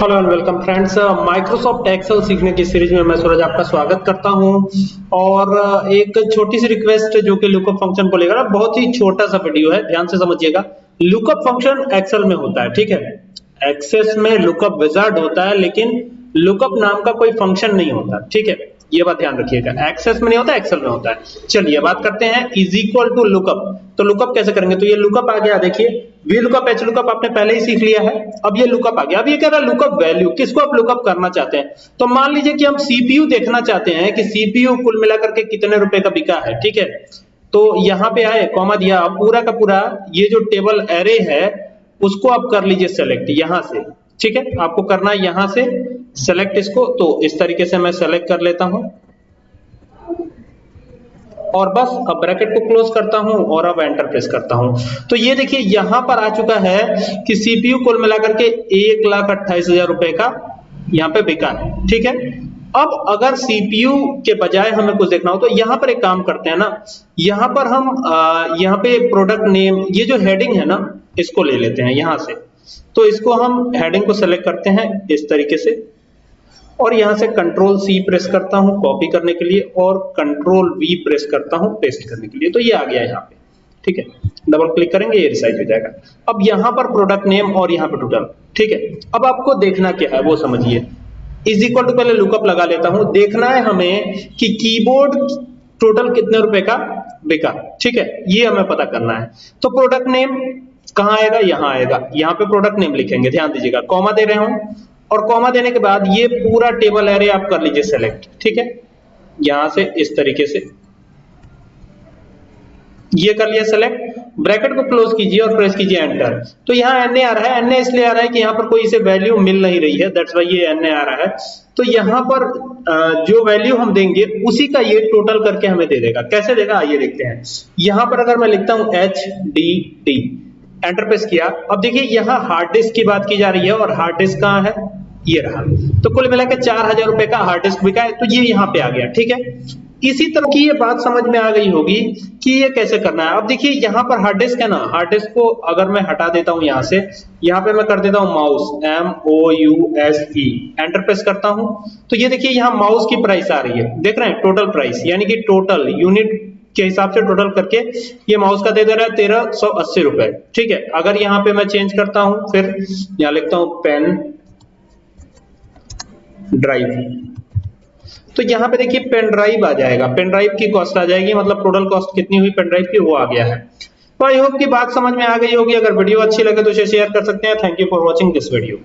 Hello and welcome friends Microsoft Excel सीखने की series में मैं सूरज आपका स्वागत करता हूँ। और uh, एक छोटी सी रिक्वेस्ट जो कि लुकअप फ़ंक्शन को लेकर बहुत ही छोटा सा वीडियो है ध्यान से समझिएगा। लुकअप फ़ंक्शन एक्सेल में होता है ठीक है? एक्सेस में लुकअप विजार्ड होता है लेकिन लुकअप नाम का कोई फ़ंक्शन नहीं होता ठीक है? ये बात ध्यान रखिएगा। एक्सेस में नहीं होता एक्सेल में होता है। चलिए बात करते हैं इज़ इक्वल टू लुकअप तो लुकअप कैसे करेंगे? तो ये लुकअप आ गया, देखिए। वी लुकअप एच लुकअप आपने पहले ही सीख लिया है। अब ये लुकअप आ गया। अब ये कह रहा है लुकअप वैल्यू किसको आप लुकअप करना चाहते हैं? तो मान लीजिए कि हम सीपीयू देखना चाहते हैं कि सीपीयू कुल मिलाकर के कितने रुपए का बिका है, ठीक है? तो यहाँ पे आए कॉमा दिया। पूरा का पूरा ये जो टेबल एरे है, उसको आप कर लीजिए सेलेक्ट यहाँ से। ठीक है? आपको करना है यहाँ से। सेलेक्ट इसको तो इस तरीके से मैं सेलेक्ट कर लेता हूँ। और बस अब ब्रैकेट को क्लोज करता हूँ और अब एंटर प्रेस करता हूँ। तो ये देखिए यहाँ पर आ चुका है कि सीपीयू कुल मिलाकर के एक लाख अट्ठाईस हज़ार रुपए का यहाँ पे बिका है ठीक है? अब अगर सीपीयू के बजाय हमें कुछ देखना हो तो यहाँ पर एक काम करते हैं ना यहाँ पर हम आ, यहाँ पे प्रोडक्ट नेम ये जो हेडिंग है ना इसको ले लेते हैं यहाँ से। तो इसको हम हेडिंग को सेलेक्ट करते हैं इस तरीके से। और यहाँ से कंट्रोल सी प्रेस करता हूँ कॉपी करने के लिए और कंट्रोल वी प्रेस करता हूँ पेस्ट करने के लिए। तो ये आ गया यहाँ पे। ठीक है? डबल क्लिक करेंगे, ये रिसाइज हो जाएगा। अब यहाँ पर प्रोडक्ट नेम और यहाँ पर टोटल ठीक है? अब आपको देखना क्या है, वो समझिए। इज़ इक्वल टू पहले लुकअप लगा लेता हूँ। देखना है हमें कि कीबोर्ड टोटल कितने रुपए का? बिका ठीक है? ये हमें पता करना है। तो प्रोडक्ट नेम कहाँ आएगा? यहाँ आएगा। यहाँ पे प्रोडक्ट नेम लिखेंगे। ध्यान दीजिएगा। कॉमा दे रहे हूँ। और कॉमा देने के बाद ये पूरा टेबल एरे आप कर लीजिए सेलेक्ट ठीक है? यहाँ से इस तरीके से। ये कर लिया सेलेक्ट ब्रैकेट को क्लोज कीजिए और प्रेस कीजिए एंटर तो यहाँ एन आ रहा है एनए इसलिए आ रहा है कि यहाँ पर कोई इसे वैल्यू मिल नहीं रही है दैट्स वाई ये एनए आ रहा है। तो यहाँ पर जो वैल्यू हम देंगे, उसी का ये टोटल करके हमें दे देगा। कैसे देगा? आइए देखते हैं। यहाँ पर अगर मैं लिखता हूँ H D D enter press किया। अब देखिए, यहाँ हार्ड डिस्क की बात की जा रही है और हार्ड डिस्क कहाँ है? ये रहा। तो कुल मिला के चार हज़ार रुपए का हार्ड डिस्क बिका है तो ये यहाँ पे आ गया, ठीक है? इसी तरह की ये बात समझ में आ गई होगी कि ये कैसे करना है। अब देखिए, यहाँ पर हार्ड डिस्क है ना हार्ड डिस्क को अगर मैं हटा देता हूँ यहाँ से, यहाँ पे मैं कर देता हूँ mouse M O U S E enter press करता हूँ। तो ये देखिए, यहाँ माउस की प्राइस आ रही है। देख रहे हैं टोटल प्राइस यानी कि टोटल यूनिट के हिसाब से टोटल करके ये माउस का दे दे रहा है तेरह सौ अस्सी रुपए, ठीक है? अगर यहाँ पे मैं चेंज करता हूँ, फिर यहाँ लिखता हूँ पेन ड्राइव। तो यहाँ पे देखिए पेन ड्राइव आ जाएगा। पेन ड्राइव की कॉस्ट आ जाएगी मतलब टोटल कॉस्ट कितनी हुई पेन ड्राइव की, वो आ गया है। तो आई होप की बात समझ में आ गई होगी। अगर वीडियो अच्छी लगे तो उसे शेयर कर सकते हैं। Thank you for watching this video